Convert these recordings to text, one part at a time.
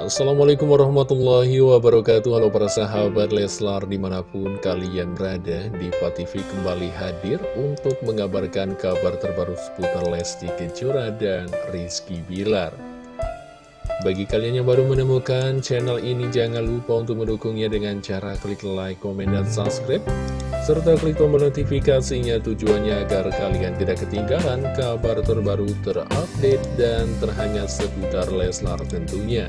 Assalamualaikum warahmatullahi wabarakatuh Halo para sahabat Leslar di mana pun kalian berada Diva TV kembali hadir untuk mengabarkan kabar terbaru seputar Lesti Kejora dan Rizky Bilar Bagi kalian yang baru menemukan channel ini jangan lupa untuk mendukungnya dengan cara klik like, komen, dan subscribe serta klik tombol notifikasinya tujuannya agar kalian tidak ketinggalan kabar terbaru terupdate dan terhangat seputar Leslar tentunya.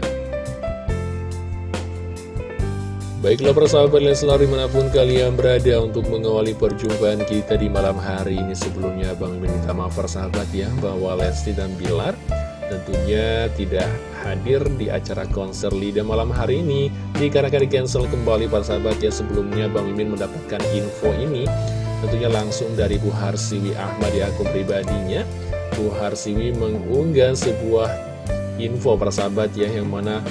Baiklah persahabat Leslar di mana pun kalian berada untuk mengawali perjumpaan kita di malam hari ini. Sebelumnya Bang minta maaf persahabat ya bahwa Lesti dan Bilar tentunya tidak hadir di acara konser Lida malam hari ini. Dikarenakan di cancel kembali persahabat ya sebelumnya Bang Mimin mendapatkan info ini. Tentunya langsung dari Bu Harsiwi Ahmad di akun pribadinya. Bu Harsiwi mengunggah sebuah info persahabat ya yang mana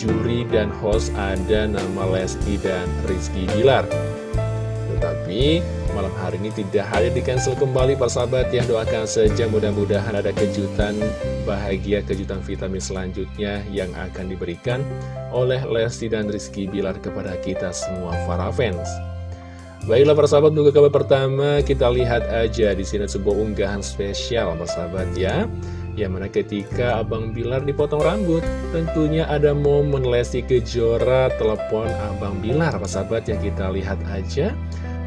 juri dan host ada nama Lesti dan Rizky Bilar. Tetapi malam hari ini tidak hadir di cancel kembali persahabat yang doakan saja. Mudah-mudahan ada kejutan bahagia kejutan vitamin selanjutnya yang akan diberikan oleh Lesti dan Rizky Bilar kepada kita semua para fans. Baiklah persahabat untuk kabar pertama. Kita lihat aja di sini sebuah unggahan spesial persahabat ya yang mana ketika Abang Bilar dipotong rambut, tentunya ada momen Lesti Kejora telepon Abang Bilar, sahabat yang kita lihat aja.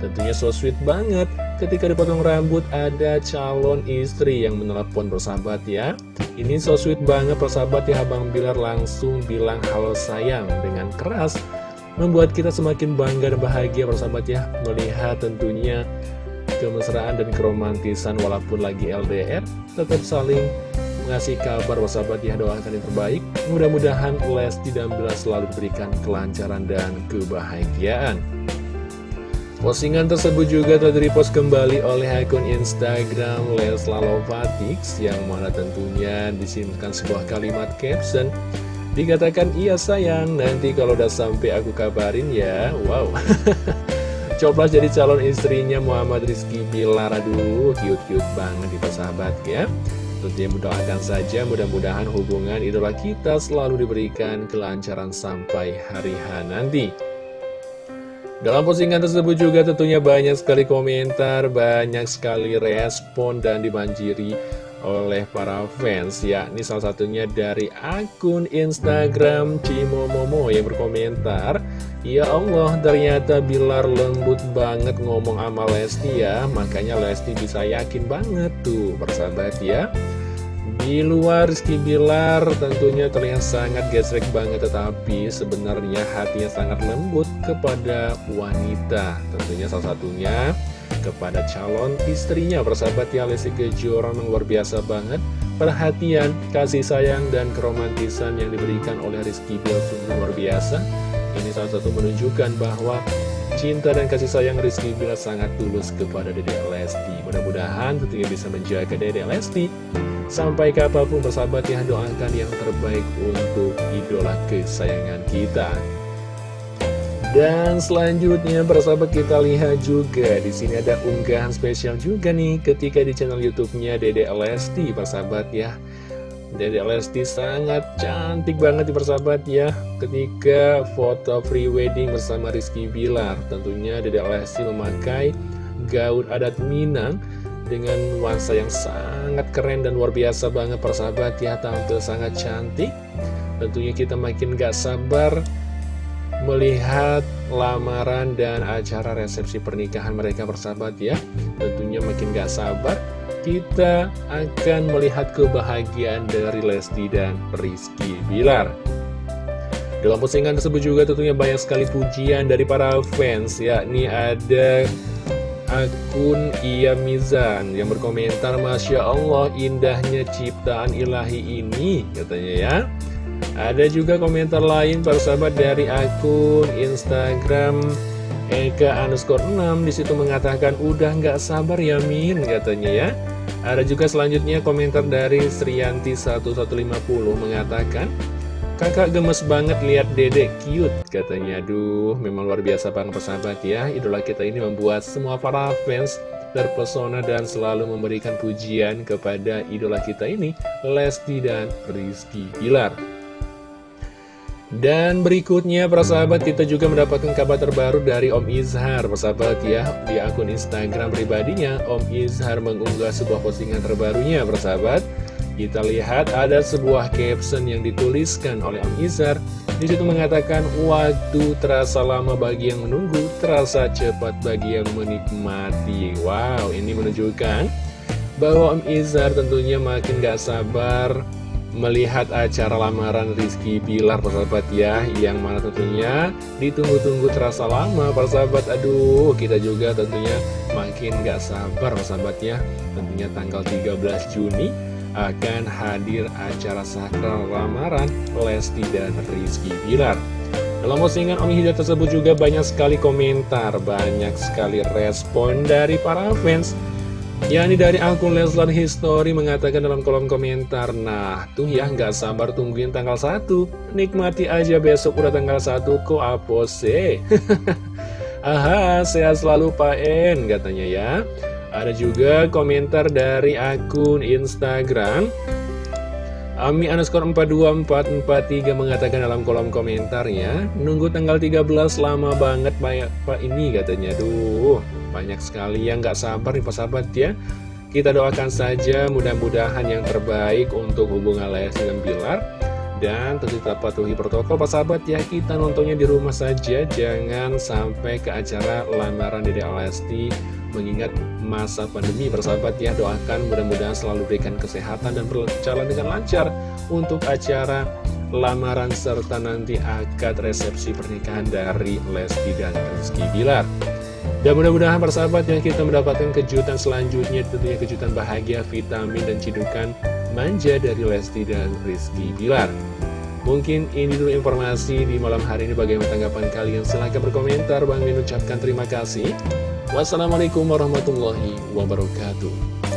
Tentunya so sweet banget ketika dipotong rambut ada calon istri yang menelepon persahabat ya. Ini so sweet banget persahabat ya Abang Bilar langsung bilang halo sayang dengan keras. Membuat kita semakin bangga dan bahagia persahabat ya melihat tentunya kemesraan dan keromantisan walaupun lagi LDR tetap saling mengasih kabar sahabat ya doakan yang terbaik. Mudah-mudahan Lesti dan Bila selalu diberikan kelancaran dan kebahagiaan. Postingan tersebut juga telah direpost kembali oleh akun Instagram Lesla Lovatix yang mana tentunya disimpan sebuah kalimat caption Dikatakan iya sayang nanti kalau udah sampai aku kabarin ya. Wow Coba jadi calon istrinya Muhammad Rizky Bilar. Aduh cute-cute banget itu sahabat ya. Tentunya mendoakan saja mudah-mudahan hubungan idola kita selalu diberikan kelancaran sampai hari H nanti. Dalam postingan tersebut juga tentunya banyak sekali komentar, banyak sekali respon dan dibanjiri oleh para fans yakni salah satunya dari akun Instagram Cimomomo yang berkomentar Ya Allah ternyata Bilar lembut banget ngomong sama Lesti ya makanya Lesti bisa yakin banget tuh persahabat ya di luar Rizky Bilar tentunya terlihat sangat gesrek banget tetapi sebenarnya hatinya sangat lembut kepada wanita. Tentunya salah satunya kepada calon istrinya persahabat ya Lesti Kejora luar biasa banget. Perhatian, kasih sayang, dan keromantisan yang diberikan oleh Rizky Bilar sungguh luar biasa. Ini salah satu menunjukkan bahwa cinta dan kasih sayang Rizky Bilar sangat tulus kepada Dede Lesti. Mudah-mudahan tentunya bisa menjaga Dede Lesti Sampai kapan pun bersahabat ya doakan yang terbaik untuk idola kesayangan kita. Dan selanjutnya bersahabat kita lihat juga di sini ada unggahan spesial juga nih ketika di channel YouTube-nya Dede Lesti bersahabat ya. Dede Lesti sangat cantik banget di persahabat ya ketika foto free wedding bersama Rizky Bilar. Tentunya Dede Lesti memakai gaun adat Minang dengan nuansa yang sangat keren dan luar biasa banget. Persahabat ya tampil sangat cantik. Tentunya kita makin gak sabar melihat lamaran dan acara resepsi pernikahan mereka persahabat ya. Tentunya makin gak sabar kita akan melihat kebahagiaan dari Lesti dan Rizky Bilar. Dalam postingan tersebut juga tentunya banyak sekali pujian dari para fans yakni ada akun Iya Mizan yang berkomentar Masya Allah indahnya ciptaan ilahi ini katanya ya. Ada juga komentar lain para sahabat dari akun Instagram Eka underscore 6 di situ mengatakan udah nggak sabar ya Min katanya ya. Ada juga selanjutnya komentar dari Srianti 1150 mengatakan Kakak gemes banget lihat dedek cute katanya. Aduh memang luar biasa banget persahabat ya. Idola kita ini membuat semua para fans terpesona dan selalu memberikan pujian kepada idola kita ini Lesti dan Rizky Pilar Dan berikutnya para sahabat kita juga mendapatkan kabar terbaru dari Om Izhar Persahabat ya. Di akun Instagram pribadinya Om Izhar mengunggah sebuah postingan terbarunya persahabat Kita lihat ada sebuah caption yang dituliskan oleh Om Izhar di situ mengatakan waktu terasa lama bagi yang menunggu terasa cepat bagi yang menikmati. Wow ini menunjukkan bahwa Om Izhar tentunya makin gak sabar melihat acara lamaran Rizky Bilar persahabat ya Yang mana tentunya ditunggu-tunggu terasa lama persahabat. Aduh kita juga tentunya makin gak sabar persahabat ya. Tentunya tanggal 13 Juni akan hadir acara sakral lamaran Lesti dan Rizky Bilar. Dalam postingan Om Hidayat tersebut juga banyak sekali komentar, banyak sekali respon dari para fans. Yakni dari akun Leslar History mengatakan dalam kolom komentar Nah tuh ya nggak sabar tungguin tanggal 1 Nikmati aja besok udah tanggal 1 kok apose? Aha sehat selalu Pak En katanya ya Ada juga komentar dari akun Instagram. Ami underscore 424443 mengatakan dalam kolom komentarnya Nunggu tanggal 13 lama banget banyak Pak ini katanya. Duh banyak sekali yang gak sabar nih sahabat ya. Kita doakan saja mudah-mudahan yang terbaik untuk hubungan Lesti dan Bilar Dan tentu tetap patuhi protokol Pak sahabat ya. Kita nontonnya di rumah saja. Jangan sampai ke acara lamaran Dede Lesti mengingat masa pandemi. Bersahabat ya doakan mudah-mudahan selalu berikan kesehatan dan berjalan dengan lancar untuk acara lamaran serta nanti akad resepsi pernikahan dari Lesti dan Rizky Bilar. Dan mudah-mudahan persahabat yang kita mendapatkan kejutan selanjutnya tentunya kejutan bahagia, vitamin, dan cidukan manja dari Lesti dan Rizky Bilar Mungkin ini dulu informasi di malam hari ini. Bagaimana tanggapan kalian? Silahkan berkomentar. Bang Min ucapkan terima kasih. Wassalamualaikum warahmatullahi wabarakatuh